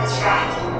distracted.